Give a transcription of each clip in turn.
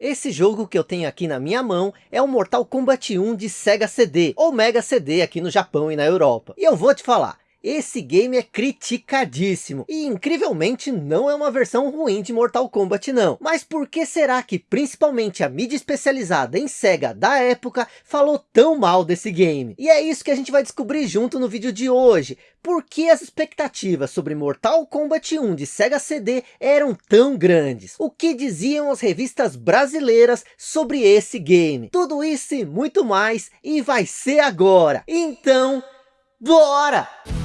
Esse jogo que eu tenho aqui na minha mão é o Mortal Kombat 1 de Sega CD, ou Mega CD aqui no Japão e na Europa. E eu vou te falar, esse game é criticadíssimo e incrivelmente não é uma versão ruim de Mortal Kombat não. Mas por que será que principalmente a mídia especializada em SEGA da época falou tão mal desse game? E é isso que a gente vai descobrir junto no vídeo de hoje. Por que as expectativas sobre Mortal Kombat 1 de Sega CD eram tão grandes? O que diziam as revistas brasileiras sobre esse game? Tudo isso e muito mais e vai ser agora. Então, bora!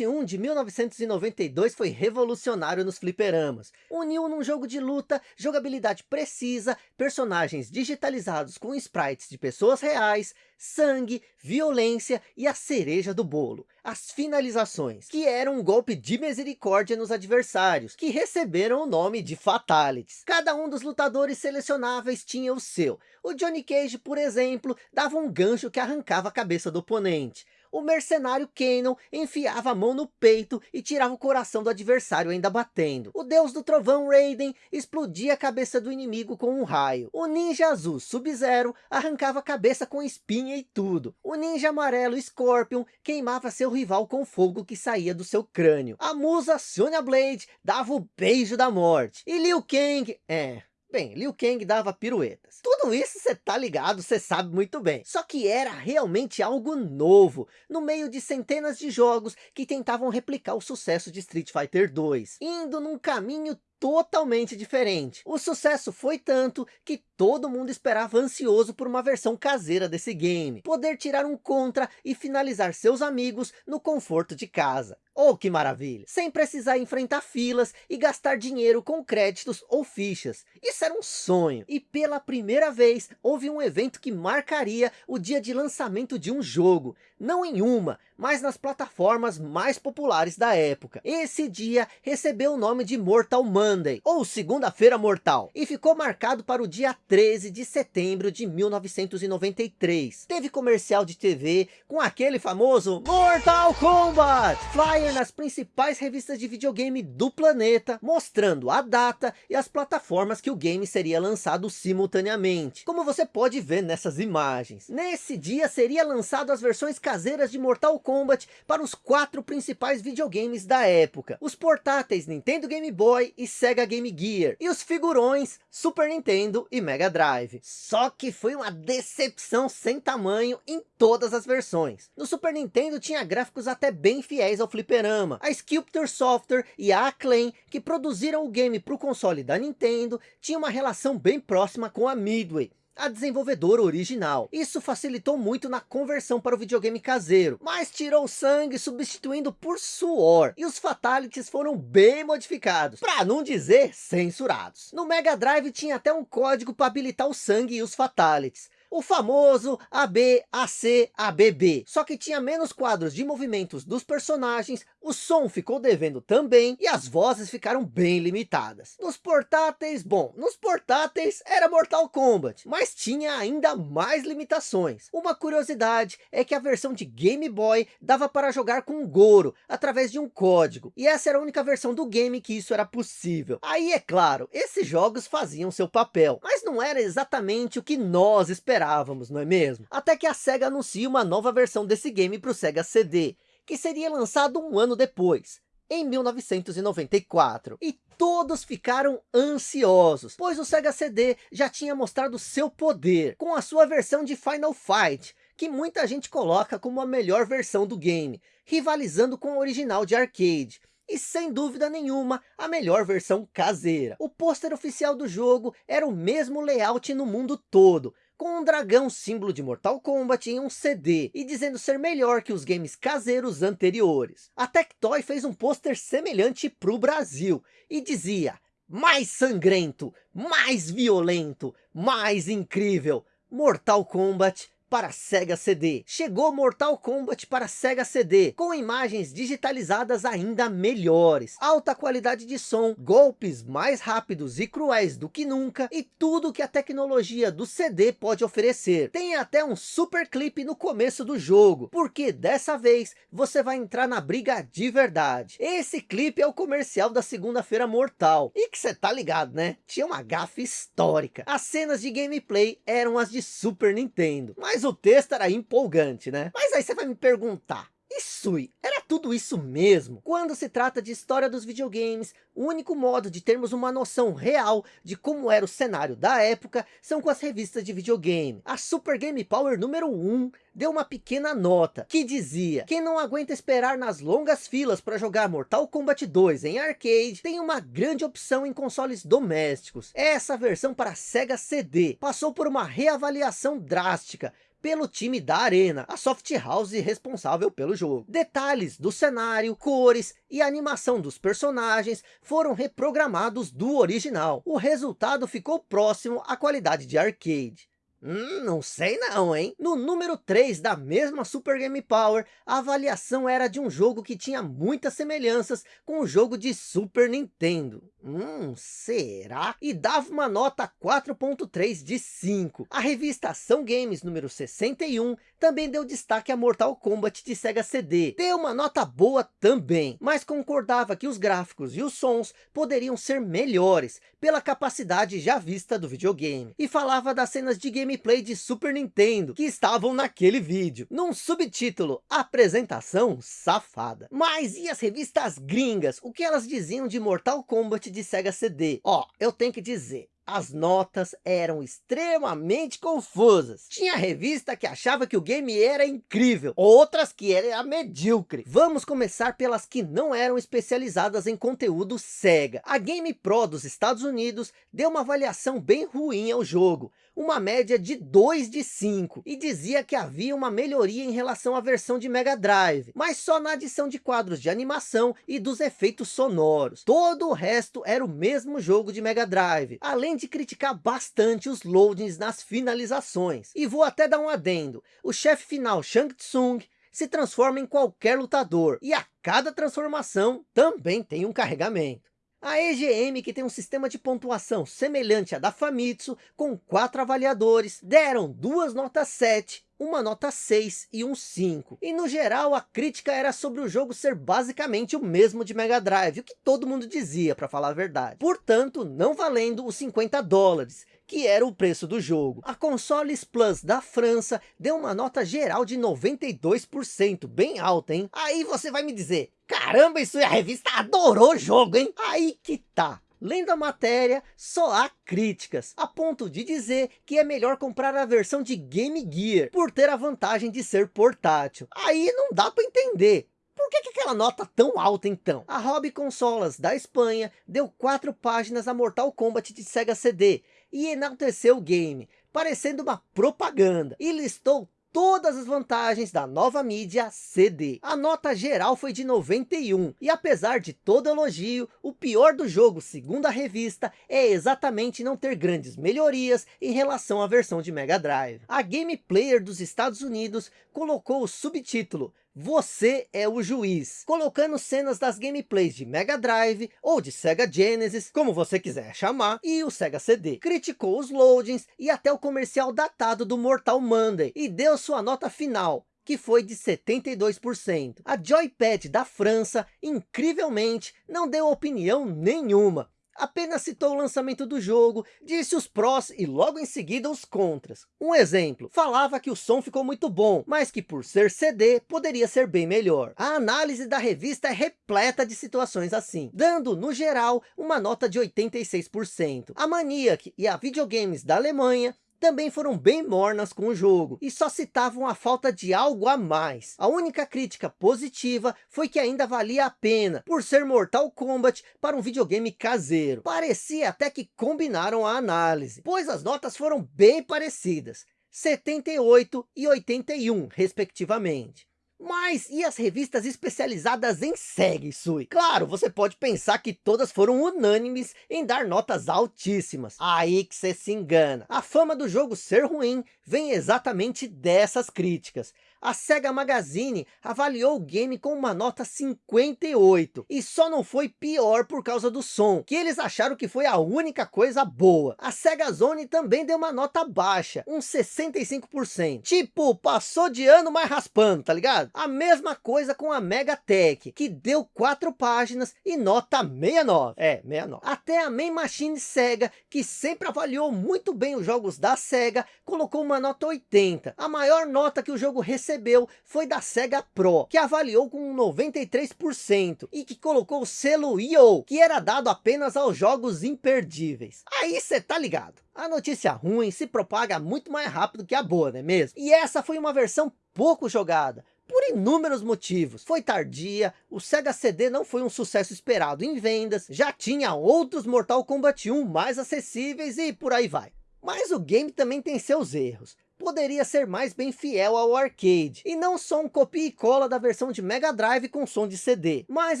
21 de 1992 foi revolucionário nos fliperamas. Uniu num jogo de luta, jogabilidade precisa, personagens digitalizados com sprites de pessoas reais, sangue, violência e a cereja do bolo, as finalizações, que eram um golpe de misericórdia nos adversários, que receberam o nome de Fatalities. Cada um dos lutadores selecionáveis tinha o seu. O Johnny Cage, por exemplo, dava um gancho que arrancava a cabeça do oponente o mercenário Kanon enfiava a mão no peito e tirava o coração do adversário ainda batendo. O deus do trovão Raiden explodia a cabeça do inimigo com um raio. O ninja azul Sub-Zero arrancava a cabeça com espinha e tudo. O ninja amarelo Scorpion queimava seu rival com fogo que saía do seu crânio. A musa Sonya Blade dava o beijo da morte. E Liu Kang, é, Bem, Liu Kang dava piruetas. Tudo isso você tá ligado, você sabe muito bem. Só que era realmente algo novo, no meio de centenas de jogos que tentavam replicar o sucesso de Street Fighter 2, indo num caminho totalmente diferente. O sucesso foi tanto que todo mundo esperava ansioso por uma versão caseira desse game. Poder tirar um contra e finalizar seus amigos no conforto de casa. Oh, que maravilha! Sem precisar enfrentar filas e gastar dinheiro com créditos ou fichas. Isso era um sonho. E pela primeira vez, houve um evento que marcaria o dia de lançamento de um jogo. Não em uma, mas nas plataformas mais populares da época. Esse dia recebeu o nome de Mortal Monday, ou Segunda-feira Mortal, e ficou marcado para o dia 13 de setembro de 1993. Teve comercial de TV com aquele famoso Mortal Kombat, flyer nas principais revistas de videogame do planeta, mostrando a data e as plataformas que o game seria lançado simultaneamente, como você pode ver nessas imagens. Nesse dia seria lançado as versões caseiras de Mortal Kombat para os quatro principais videogames da época. Os portáteis Nintendo Game Boy e Sega Game Gear. E os figurões Super Nintendo e Mega Drive. Só que foi uma decepção sem tamanho em todas as versões. No Super Nintendo tinha gráficos até bem fiéis ao fliperama. A Sculptor Software e a Acclaim, que produziram o game para o console da Nintendo, tinham uma relação bem próxima com a Midway a desenvolvedora original. Isso facilitou muito na conversão para o videogame caseiro, mas tirou sangue substituindo por suor, e os fatalities foram bem modificados, para não dizer censurados. No Mega Drive tinha até um código para habilitar o sangue e os fatalities, o famoso AB, AC, ABB. Só que tinha menos quadros de movimentos dos personagens, o som ficou devendo também e as vozes ficaram bem limitadas. Nos portáteis, bom, nos portáteis era Mortal Kombat, mas tinha ainda mais limitações. Uma curiosidade é que a versão de Game Boy dava para jogar com Goro, através de um código, e essa era a única versão do game que isso era possível. Aí é claro, esses jogos faziam seu papel, mas não era exatamente o que nós esperávamos esperávamos, não é mesmo? Até que a SEGA anuncia uma nova versão desse game para o Sega CD, que seria lançado um ano depois, em 1994. E todos ficaram ansiosos, pois o Sega CD já tinha mostrado seu poder, com a sua versão de Final Fight, que muita gente coloca como a melhor versão do game, rivalizando com a original de arcade e sem dúvida nenhuma a melhor versão caseira. O pôster oficial do jogo era o mesmo layout no mundo todo, com um dragão símbolo de Mortal Kombat em um CD e dizendo ser melhor que os games caseiros anteriores. A Tectoy fez um pôster semelhante para o Brasil e dizia mais sangrento, mais violento, mais incrível, Mortal Kombat para Sega CD. Chegou Mortal Kombat para Sega CD, com imagens digitalizadas ainda melhores, alta qualidade de som, golpes mais rápidos e cruéis do que nunca, e tudo que a tecnologia do CD pode oferecer. Tem até um super clipe no começo do jogo, porque dessa vez você vai entrar na briga de verdade. Esse clipe é o comercial da segunda-feira mortal, e que você tá ligado né? Tinha uma gafe histórica. As cenas de gameplay eram as de Super Nintendo, mas o texto era empolgante, né? Mas aí você vai me perguntar, e Sui, era tudo isso mesmo? Quando se trata de história dos videogames, o único modo de termos uma noção real de como era o cenário da época são com as revistas de videogame. A Super Game Power número 1 deu uma pequena nota que dizia quem não aguenta esperar nas longas filas para jogar Mortal Kombat 2 em arcade tem uma grande opção em consoles domésticos. Essa versão para Sega CD passou por uma reavaliação drástica pelo time da Arena, a soft house responsável pelo jogo. Detalhes do cenário, cores e animação dos personagens foram reprogramados do original. O resultado ficou próximo à qualidade de arcade. Hum, não sei não, hein? No número 3 da mesma Super Game Power, a avaliação era de um jogo que tinha muitas semelhanças com o jogo de Super Nintendo. Hum, será? E dava uma nota 4.3 de 5. A revista Ação Games número 61 também deu destaque a Mortal Kombat de Sega CD. Deu uma nota boa também, mas concordava que os gráficos e os sons poderiam ser melhores pela capacidade já vista do videogame. E falava das cenas de game gameplay de Super Nintendo que estavam naquele vídeo, num subtítulo, apresentação safada. Mas e as revistas gringas, o que elas diziam de Mortal Kombat de Sega CD? Ó, eu tenho que dizer, as notas eram extremamente confusas. Tinha revista que achava que o game era incrível, outras que era medíocre. Vamos começar pelas que não eram especializadas em conteúdo SEGA. A Game Pro dos Estados Unidos deu uma avaliação bem ruim ao jogo, uma média de 2 de 5, e dizia que havia uma melhoria em relação à versão de Mega Drive, mas só na adição de quadros de animação e dos efeitos sonoros. Todo o resto era o mesmo jogo de Mega Drive, além de criticar bastante os loadings nas finalizações. E vou até dar um adendo, o chefe final Shang Tsung se transforma em qualquer lutador, e a cada transformação também tem um carregamento. A EGM, que tem um sistema de pontuação semelhante à da Famitsu, com quatro avaliadores, deram duas notas 7 uma nota 6 e um 5. E no geral a crítica era sobre o jogo ser basicamente o mesmo de Mega Drive, o que todo mundo dizia para falar a verdade. Portanto, não valendo os 50 dólares, que era o preço do jogo. A Consoles Plus da França deu uma nota geral de 92%, bem alta, hein? Aí você vai me dizer, caramba, isso é a revista adorou o jogo, hein? Aí que tá. Lendo a matéria, só há críticas, a ponto de dizer que é melhor comprar a versão de Game Gear, por ter a vantagem de ser portátil. Aí não dá para entender. Por que, que aquela nota tão alta então? A Hobby Consolas da Espanha deu quatro páginas a Mortal Kombat de Sega CD e enalteceu o game, parecendo uma propaganda, e listou todas as vantagens da nova mídia CD. A nota geral foi de 91, e apesar de todo elogio, o pior do jogo, segundo a revista, é exatamente não ter grandes melhorias em relação à versão de Mega Drive. A Game Player dos Estados Unidos colocou o subtítulo você é o juiz, colocando cenas das gameplays de Mega Drive ou de Sega Genesis, como você quiser chamar, e o Sega CD. Criticou os loadings e até o comercial datado do Mortal Monday e deu sua nota final, que foi de 72%. A Joypad da França, incrivelmente, não deu opinião nenhuma apenas citou o lançamento do jogo, disse os prós e logo em seguida os contras. Um exemplo, falava que o som ficou muito bom, mas que por ser CD, poderia ser bem melhor. A análise da revista é repleta de situações assim, dando, no geral, uma nota de 86%. A Maniac e a Videogames da Alemanha também foram bem mornas com o jogo, e só citavam a falta de algo a mais. A única crítica positiva foi que ainda valia a pena, por ser Mortal Kombat para um videogame caseiro. Parecia até que combinaram a análise, pois as notas foram bem parecidas, 78 e 81 respectivamente. Mas e as revistas especializadas em SEG, Sui? Claro, você pode pensar que todas foram unânimes em dar notas altíssimas. Aí que você se engana. A fama do jogo ser ruim vem exatamente dessas críticas a SEGA Magazine avaliou o game com uma nota 58. E só não foi pior por causa do som, que eles acharam que foi a única coisa boa. A SEGA Zone também deu uma nota baixa, uns 65%. Tipo, passou de ano mais raspando, tá ligado? A mesma coisa com a Megatech, que deu 4 páginas e nota 69. É, 69. Até a Main Machine SEGA, que sempre avaliou muito bem os jogos da SEGA, colocou uma nota 80. A maior nota que o jogo recebeu recebeu foi da Sega Pro, que avaliou com 93% e que colocou o selo IO, que era dado apenas aos jogos imperdíveis. Aí você tá ligado. A notícia ruim se propaga muito mais rápido que a boa, não é mesmo? E essa foi uma versão pouco jogada, por inúmeros motivos. Foi tardia, o Sega CD não foi um sucesso esperado em vendas, já tinha outros Mortal Kombat 1 mais acessíveis e por aí vai. Mas o game também tem seus erros poderia ser mais bem fiel ao arcade, e não só um copia e cola da versão de Mega Drive com som de CD. Mas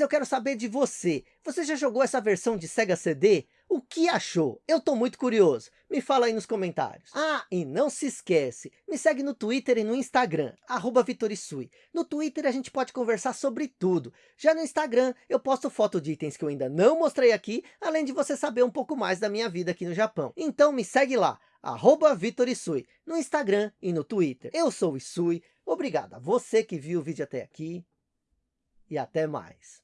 eu quero saber de você, você já jogou essa versão de Sega CD? O que achou? Eu tô muito curioso. Me fala aí nos comentários. Ah, e não se esquece, me segue no Twitter e no Instagram, arroba Vitorisui. No Twitter a gente pode conversar sobre tudo. Já no Instagram eu posto foto de itens que eu ainda não mostrei aqui, além de você saber um pouco mais da minha vida aqui no Japão. Então me segue lá, arroba Vitor Isui, no Instagram e no Twitter. Eu sou o Isui, obrigado a você que viu o vídeo até aqui e até mais.